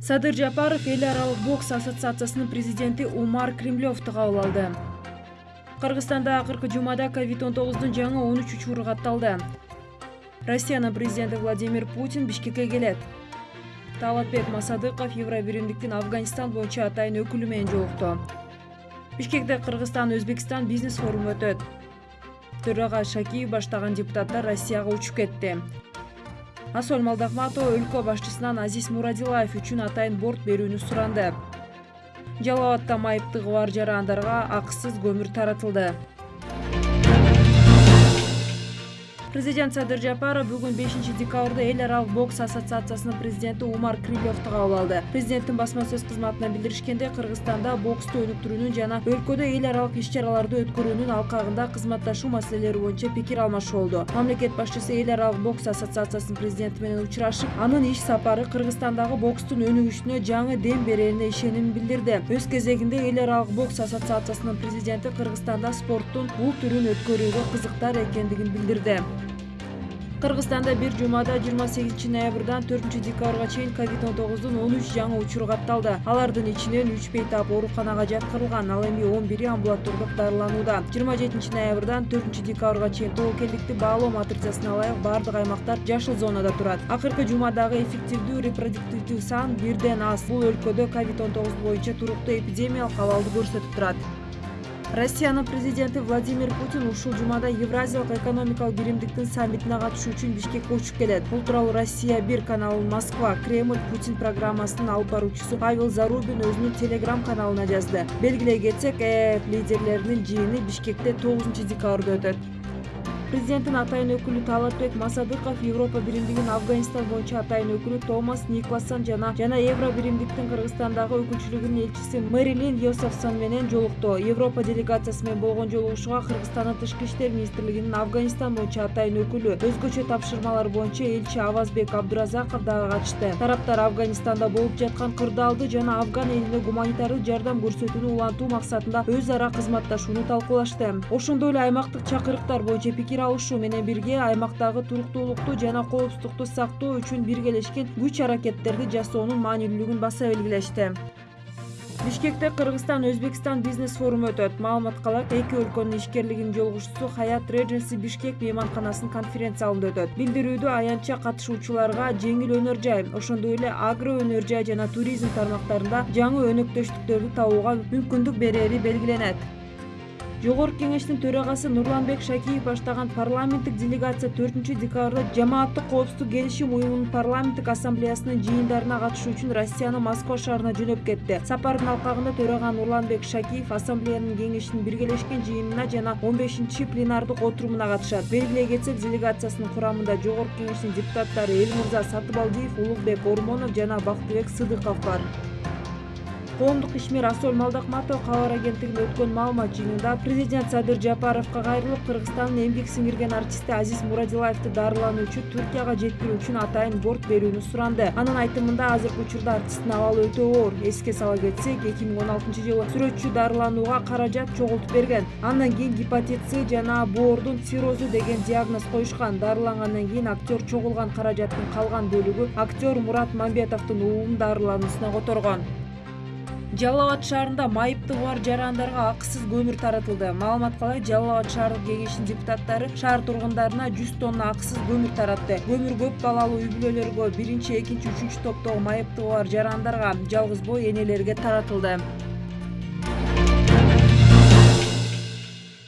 садыр жапаров эл аралык бокс ассоциациясынын президенти умар кремлевду кабыл алды. Кыргызстанда акыркы жумада ковид он тогуздун жаңы он үч учуру катталды. Россиянын президенти владимир путин бишкекке келет. Талатбек масадыков евро биримдиктин афганистан боюнча атайын өкүлү менен жолукту. Бишкекте кыргызстан өзбекстан бизнес форуму өтөт. Төрага шакиев баштаган депутаттар россияга учуп кетти асол малдахматова өлкө башчысынан азиз мурадилаев үчүн атайын борт берүүнү суранды. Жалал абадта майыптыгы бар жарандарга акысыз көмүр таратылды президент садыр жапаров бүгүн бешинчи декабрда эл аралык бокс ассоциациясынын президенти умар кремлевду кабыл алды президенттин басма сөз кызматынан билдиришкендей кыргызстанда боксту өнүктүрүүнүн жана өлкөдө эл аралык иш чараларды өткөрүүнүн алкагында кызматташуу маселелери боюнча пикир алмашуу болду. Мамлекет башчысы эл аралык бокс ассоциациясынын президенти менен учурашып анын иш сапары кыргызстандагы бокстун өнүгүшүнө жаңы дем берерине ишенимин билдирди. Өз кезегинде эл аралык бокс ассоциациясынын президенти кыргызстанда спорттун бул түрүн өткөрүүгө кызыктар экендигин билдирди кыргызстанда бир жумада жыйырма сегизинчи ноябрдан төртүнчү декабрга чейин ковид он тогуздун он үч жаңы учуру катталды алардын ичинен үч бейтап ооруканага жаткырылган ал эми он бири амбулатордук дарыланууда. жыйырма жетинчи ноябрдан төртүнчү декабрга чейин тобокелдикти баалоо матрицасына ылайык баардык аймактар жашыл зонада турат. Акыркы жумадагы эффективдүү репродуктивдүү сан бирден аз. Бул өлкөдө ковид он тогуз боюнча туруктуу эпидемиялык абалды көрсөтүп турат россиянын президенти владимир путин ушул жумада евразиялык экономикалык биримдиктин саммитине катышуу үчүн бишкекке учуп келет. Бул тууралуу россия бир каналынын москва кремль путин программасынын алып баруучусу павел зарубин өзүнүн телеграм каналына жазды. Белгилей кетсек ээф лидерлеринин жыйыны бишкекте тогузунчу декабрда өтөт президенттин атайын өкүлү талатбек масадыков европа биримдигинин афганистан боюнча атайын өкүлү томас никлассон жана жана евро биримдиктин кыргызстандагы өкүлчүлүгүнүн элчиси мэрилин йосефсон менен жолукту европа делегациясы менен болгон жолугушууга кыргызстандын тышкы иштер министрлигинин афганистан боюнча атайын өкүлү өзгөчө тапшырмалар боюнча элчи авазбек абдыразаков дагы катышты. Тараптар афганистанда болуп жаткан кырдаалды жана афган элине гуманитардык жардам көрсөтүүнү улантуу максатында өз ара кызматташууну талкуулашты. Ошондой эле аймактык чакырыктар боюнча пикир алышуу менен бирге аймактагы туруктуулукту жана коопсуздукту сактоо үчүн биргелешкен күч аракеттерди жасоонун маанилүүлүгүн баса белгилешти. Бишкекте кыргызстан өзбекстан бизнес форуму өтөт. Маалыматка ылайык эки өлкөнүн ишкерлигинин жолугушуусу хаят реgency бишкек мейманканасынын конференция залында өтөт. Билдирүүдө аянтча катышуучуларга жеңил өнөр жай ошондой эле агро өнөр жай жана туризм тармактарында жаңы өнөктөштүктөрдү табууга мүмкүндүк берери белгиленет жогорку кеңештин төрагасы нурланбек шакиев баштаган парламенттик делегация төртүнчү декабрда жамааттык коопсуздук келишим уюмунун парламенттик ассамблеясынын жыйындарына катышуу үчүн россиянын москва шаарына жөнөп кетти. Сапардын алкагында төрага нурланбек шакиев ассамблеянын кеңешинин биргелешкен жыйынына жана он бешинчи пленардык отурумуна катышат. Белгилей кетсек делегациясынын курамында жогорку кеңештин депутаттары элмырза сатыбалдиев улукбек ормонов жана бактыбек сыдыков бар коомдук ишмер асол малдахматова кабар агенттигинде өткөн маалымат жыйынында президент садыр жапаровго кайрылып кыргызстандын эмгек сиңирген артисти азиз мурадилаевди дарылануу үчүн туркияга жеткирүү үчүн атайын борт берүүнү суранды. Анын айтымында азыркы учурда артисттин абалы өтө оор. Эске сала кетсек эки миң он алтынчы жылы сүрөтчү дарыланууга каражат чогултуп берген. Андан кийин гепатит с жана боордун циррозу деген диагноз коюшкан. Дарылангандан кийин актер чогулган каражаттын калган бөлүгү актер мурат мамбетовдун уулун дарылануусуна которгон жалал абад шаарында майыптыгы бар жарандарга акысыз көмүр таратылды. Маалыматка ылайык жалал абад шаардык кеңешинин депутаттары шаар тургундарына жүз тонна акысыз көмүр таратты. Көмүр көп балалуу үй бүлөлөргө биринчи экинчи үчүнчү топтогу майыптыгы бар жарандарга жалгыз боо энелерге таратылды